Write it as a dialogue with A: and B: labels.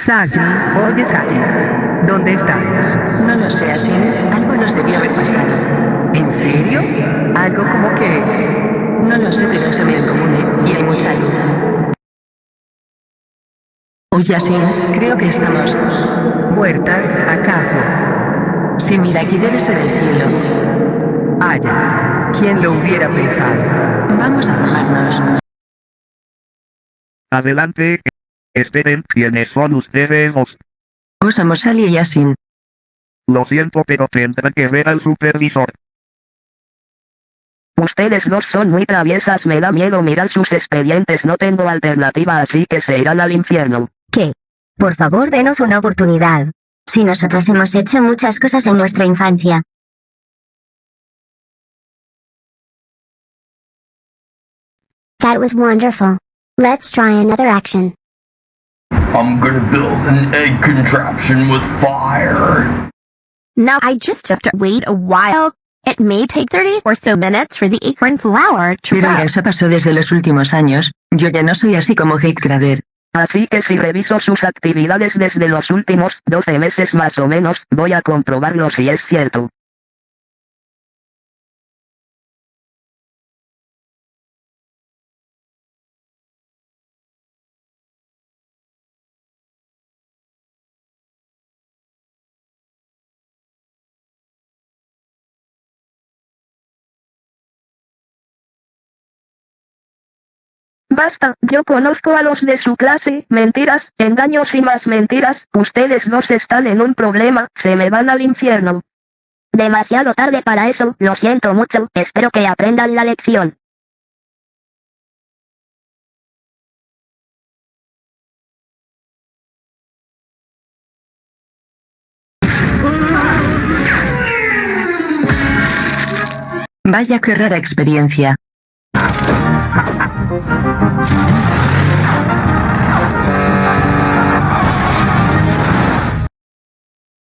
A: Saya, oye Saya, ¿dónde estamos?
B: No lo sé, así. Algo nos debió haber pasado.
A: ¿En serio? Algo como que...
B: No lo sé, pero es bien común, ¿eh? Y hay mucha luz. Oye, así, creo que estamos...
A: ¿Muertas, acaso?
B: Sí, mira, aquí debe ser el cielo.
A: Aya, ¿quién lo hubiera pensado?
B: Vamos a formarnos.
C: Adelante. Esperen, ¿quiénes son ustedes? Os-
B: Usamos Ali y Yasin.
C: Lo siento, pero tendré que ver al supervisor.
D: Ustedes dos son muy traviesas, me da miedo mirar sus expedientes, no tengo alternativa, así que se irán al infierno.
E: ¿Qué? Por favor, denos una oportunidad. Si nosotros hemos hecho muchas cosas en nuestra infancia.
F: That was wonderful. Let's try another action.
G: I'm gonna build an egg contraption with fire.
H: Now I just have to wait a while. It may take 30 or so minutes for the acorn flower to
B: Pero ya eso pasó desde los últimos años. Yo ya no soy así como Grader.
D: Así que si reviso sus actividades desde los últimos 12 meses más o menos, voy a comprobarlo si es cierto. Basta, yo conozco a los de su clase, mentiras, engaños y más mentiras, ustedes dos están en un problema, se me van al infierno. Demasiado tarde para eso, lo siento mucho, espero que aprendan la lección.
B: Vaya qué rara experiencia. Música